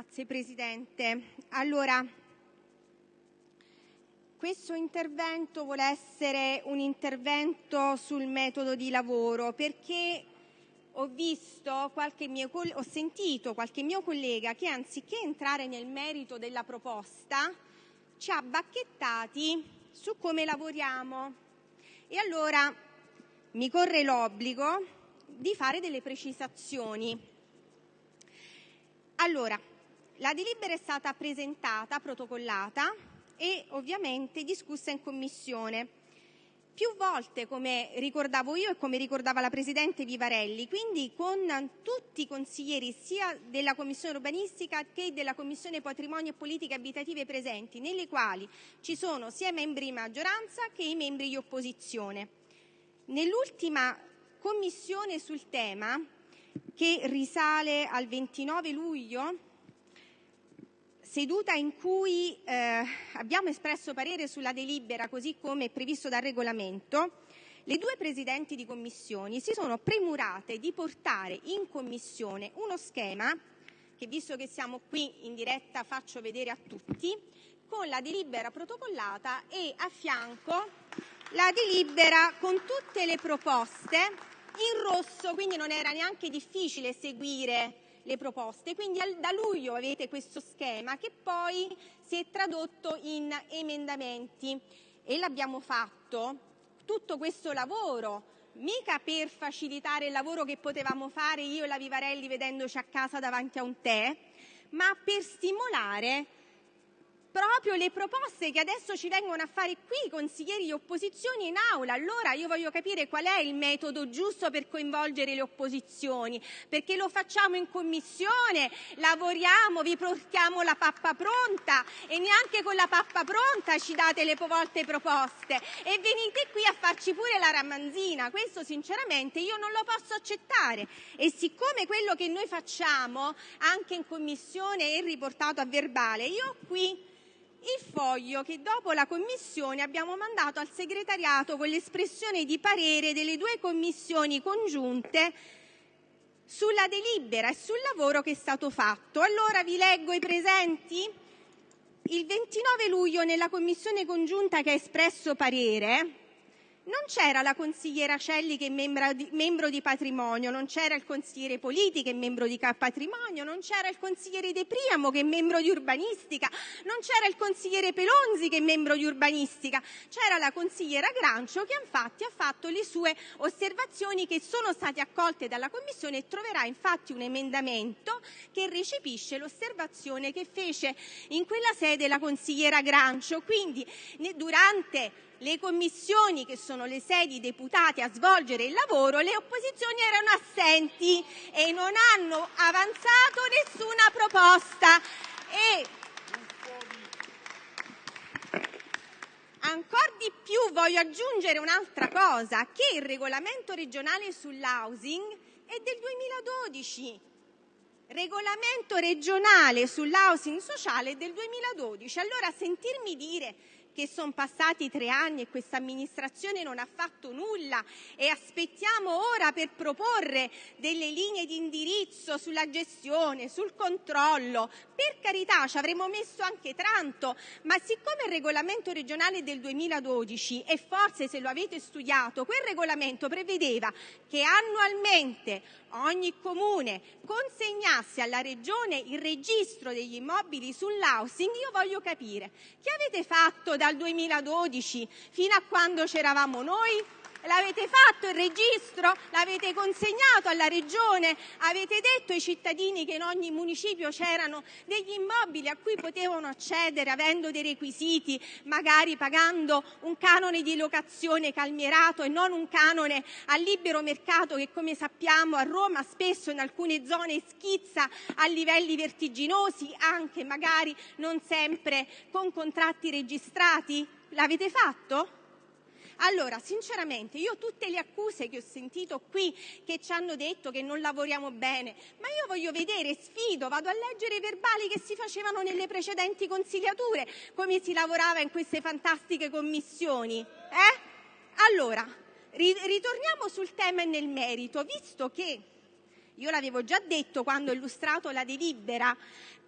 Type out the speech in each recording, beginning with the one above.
Grazie Presidente. Allora, questo intervento vuole essere un intervento sul metodo di lavoro perché ho, sentito qualche mio collega che anziché entrare nel merito della proposta ci ha bacchettati su come lavoriamo. E allora mi corre l'obbligo di fare delle precisazioni. Allora, la delibera è stata presentata, protocollata e ovviamente discussa in Commissione più volte, come ricordavo io e come ricordava la Presidente Vivarelli, quindi con tutti i consiglieri sia della Commissione urbanistica che della Commissione patrimonio e politiche abitative presenti, nelle quali ci sono sia i membri di maggioranza che i membri di opposizione. Nell'ultima Commissione sul tema, che risale al 29 luglio seduta in cui eh, abbiamo espresso parere sulla delibera così come previsto dal regolamento, le due presidenti di commissioni si sono premurate di portare in commissione uno schema che, visto che siamo qui in diretta, faccio vedere a tutti, con la delibera protocollata e a fianco la delibera con tutte le proposte in rosso, quindi non era neanche difficile seguire le proposte. Quindi da luglio avete questo schema che poi si è tradotto in emendamenti e l'abbiamo fatto tutto questo lavoro mica per facilitare il lavoro che potevamo fare io e la Vivarelli vedendoci a casa davanti a un tè, ma per stimolare proprio le proposte che adesso ci vengono a fare qui i consiglieri di opposizione in aula. Allora io voglio capire qual è il metodo giusto per coinvolgere le opposizioni, perché lo facciamo in commissione, lavoriamo, vi portiamo la pappa pronta e neanche con la pappa pronta ci date le volte proposte e venite qui a farci pure la ramanzina. Questo sinceramente io non lo posso accettare e siccome quello che noi facciamo anche in commissione è riportato a verbale, io qui il foglio che dopo la Commissione abbiamo mandato al segretariato con l'espressione di parere delle due commissioni congiunte sulla delibera e sul lavoro che è stato fatto. Allora vi leggo i presenti. Il 29 luglio nella commissione congiunta che ha espresso parere non c'era la consigliera Celli che è membro di patrimonio, non c'era il consigliere Politi che è membro di patrimonio, non c'era il consigliere De Priamo che è membro di urbanistica, non c'era il consigliere Pelonzi che è membro di urbanistica, c'era la consigliera Grancio che infatti ha fatto le sue osservazioni che sono state accolte dalla Commissione e troverà infatti un emendamento che recepisce l'osservazione che fece in quella sede la consigliera Grancio. Quindi durante le commissioni, che sono le sedi deputate a svolgere il lavoro, le opposizioni erano assenti e non hanno avanzato nessuna proposta. E ancora di più voglio aggiungere un'altra cosa, che il regolamento regionale sull'housing è del 2012. Regolamento regionale sull'housing sociale del 2012. Allora sentirmi dire che sono passati tre anni e questa amministrazione non ha fatto nulla e aspettiamo ora per proporre delle linee di indirizzo sulla gestione, sul controllo. Per carità, ci avremmo messo anche tanto, ma siccome il regolamento regionale del 2012 e forse se lo avete studiato, quel regolamento prevedeva che annualmente ogni comune consegnasse alla regione il registro degli immobili sull'housing, io voglio capire che avete fatto dal 2012 fino a quando c'eravamo noi? L'avete fatto il registro? L'avete consegnato alla Regione? Avete detto ai cittadini che in ogni municipio c'erano degli immobili a cui potevano accedere avendo dei requisiti, magari pagando un canone di locazione calmierato e non un canone a libero mercato che come sappiamo a Roma spesso in alcune zone schizza a livelli vertiginosi, anche magari non sempre con contratti registrati? L'avete fatto? Allora, sinceramente, io tutte le accuse che ho sentito qui, che ci hanno detto che non lavoriamo bene, ma io voglio vedere, sfido, vado a leggere i verbali che si facevano nelle precedenti consigliature, come si lavorava in queste fantastiche commissioni. Eh? Allora, ritorniamo sul tema e nel merito, visto che Io l'avevo già detto quando ho illustrato la delibera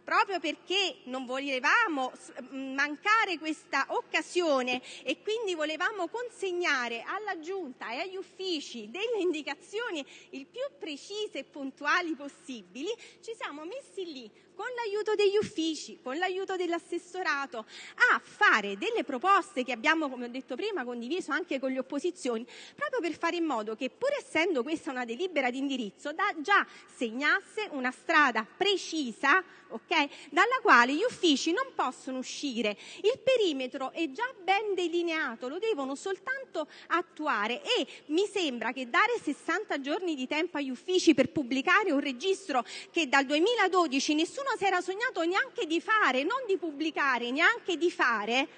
proprio perché non volevamo mancare questa occasione e quindi volevamo consegnare alla Giunta e agli uffici delle indicazioni il più precise e puntuali possibili, ci siamo messi lì con l'aiuto degli uffici, con l'aiuto dell'assessorato, a fare delle proposte che abbiamo, come ho detto prima, condiviso anche con le opposizioni, proprio per fare in modo che, pur essendo questa una delibera di indirizzo, da, già segnasse una strada precisa okay, dalla quale gli uffici non possono uscire. Il perimetro è già ben delineato, lo devono soltanto attuare e mi sembra che dare 60 giorni di tempo agli uffici per pubblicare un registro che dal 2012 nessuno si era sognato neanche di fare, non di pubblicare, neanche di fare,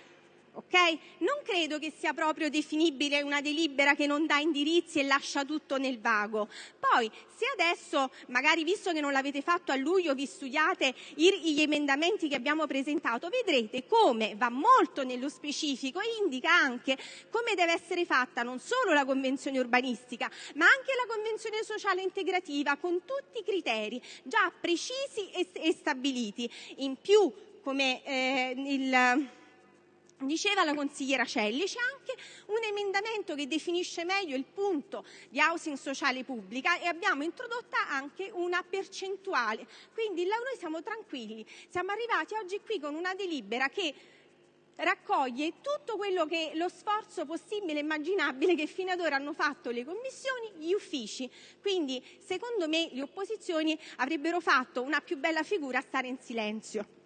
ok? Non credo che sia proprio definibile una delibera che non dà indirizzi e lascia tutto nel vago. Poi, se adesso, magari visto che non l'avete fatto a luglio, vi studiate gli emendamenti che abbiamo presentato, vedrete come va molto nello specifico e indica anche come deve essere fatta non solo la convenzione urbanistica, ma anche la convenzione sociale integrativa con tutti i criteri già precisi e, stabiliti. In più, come eh, il Diceva la consigliera Celli, c'è anche un emendamento che definisce meglio il punto di housing sociale pubblica e abbiamo introdotta anche una percentuale. Quindi noi siamo tranquilli, siamo arrivati oggi qui con una delibera che raccoglie tutto quello che lo sforzo possibile e immaginabile che fino ad ora hanno fatto le commissioni, gli uffici. Quindi secondo me le opposizioni avrebbero fatto una più bella figura a stare in silenzio.